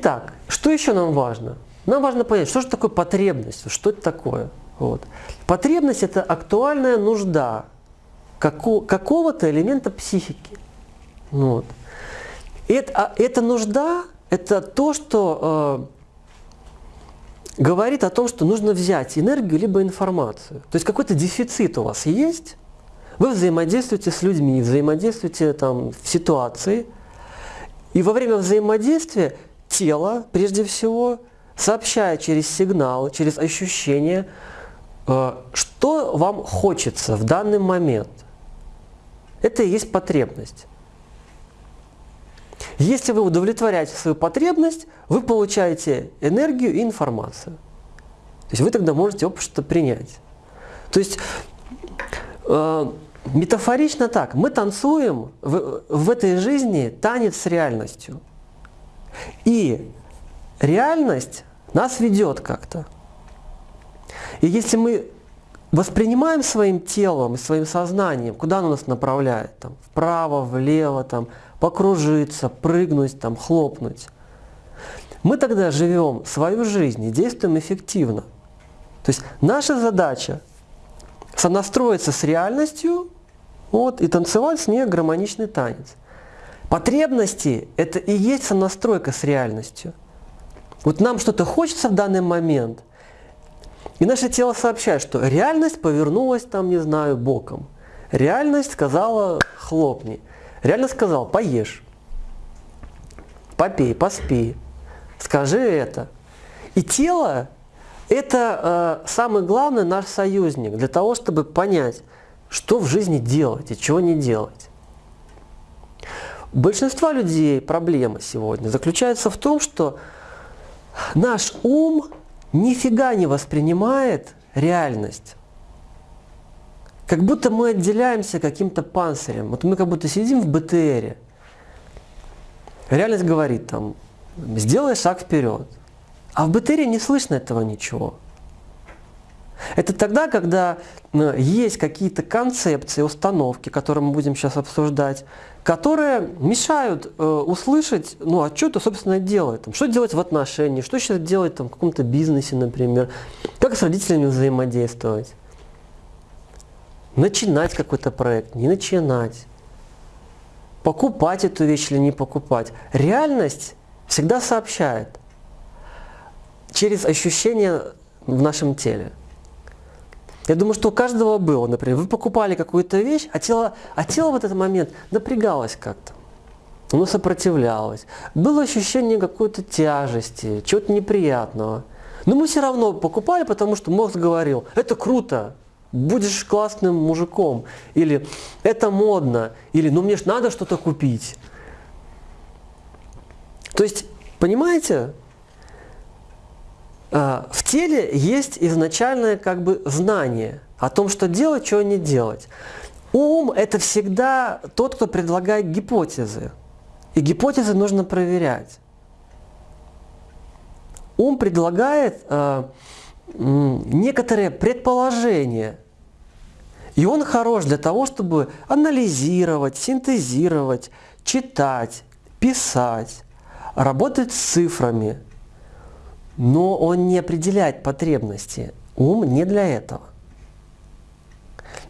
Итак, что еще нам важно? Нам важно понять, что же такое потребность, что это такое. Вот. Потребность – это актуальная нужда какого-то элемента психики. Вот. Это, а, эта нужда – это то, что э, говорит о том, что нужно взять энергию либо информацию. То есть какой-то дефицит у вас есть, вы взаимодействуете с людьми, взаимодействуете там, в ситуации, и во время взаимодействия тело, прежде всего, сообщает через сигнал, через ощущение, э, что вам хочется в данный момент. Это и есть потребность. Если вы удовлетворяете свою потребность, вы получаете энергию и информацию. То есть вы тогда можете общество принять. То есть э, метафорично так, мы танцуем в, в этой жизни танец с реальностью. И реальность нас ведет как-то. И если мы воспринимаем своим телом и своим сознанием, куда оно нас направляет, там, вправо, влево, там, покружиться, прыгнуть, там, хлопнуть, мы тогда живем свою жизнь и действуем эффективно. То есть наша задача сонастроиться с реальностью вот, и танцевать с ней гармоничный танец. Потребности – это и есть сонастройка с реальностью. Вот нам что-то хочется в данный момент, и наше тело сообщает, что реальность повернулась там, не знаю, боком. Реальность сказала хлопни. Реальность сказала поешь, попей, поспи, скажи это. И тело – это э, самый главный наш союзник для того, чтобы понять, что в жизни делать и чего не делать. Большинства людей проблема сегодня заключается в том, что наш ум нифига не воспринимает реальность. Как будто мы отделяемся каким-то панцирем. Вот мы как будто сидим в БТРе. Реальность говорит там, сделай шаг вперед. А в БТРе не слышно этого ничего. Это тогда, когда э, есть какие-то концепции, установки, которые мы будем сейчас обсуждать, которые мешают э, услышать, ну а что это, собственно, делает? Что делать в отношении, что сейчас делать там, в каком-то бизнесе, например, как с родителями взаимодействовать. Начинать какой-то проект, не начинать. Покупать эту вещь или не покупать. Реальность всегда сообщает через ощущения в нашем теле. Я думаю, что у каждого было, например, вы покупали какую-то вещь, а тело, а тело в этот момент напрягалось как-то. Оно сопротивлялось. Было ощущение какой-то тяжести, чего-то неприятного. Но мы все равно покупали, потому что мозг говорил, это круто, будешь классным мужиком. Или это модно. Или ну мне ж надо что-то купить. То есть, понимаете, в теле есть изначальное как бы знание о том, что делать, чего не делать. Ум – это всегда тот, кто предлагает гипотезы. И гипотезы нужно проверять. Ум предлагает э, некоторые предположения. И он хорош для того, чтобы анализировать, синтезировать, читать, писать, работать с цифрами – но он не определяет потребности. Ум не для этого.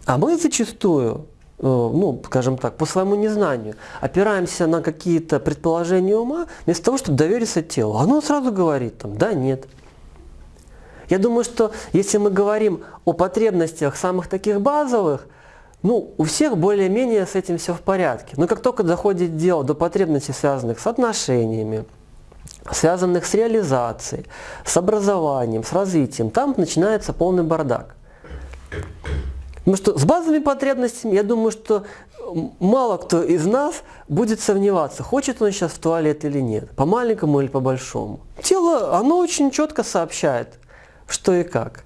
А мы зачастую, э, ну, скажем так, по своему незнанию, опираемся на какие-то предположения ума, вместо того, чтобы довериться телу. Оно сразу говорит, там, да, нет. Я думаю, что если мы говорим о потребностях самых таких базовых, ну, у всех более-менее с этим все в порядке. Но как только доходит дело до потребностей, связанных с отношениями, связанных с реализацией, с образованием, с развитием, там начинается полный бардак. Потому что с базовыми потребностями, я думаю, что мало кто из нас будет сомневаться, хочет он сейчас в туалет или нет, по маленькому или по большому. Тело, оно очень четко сообщает, что и как.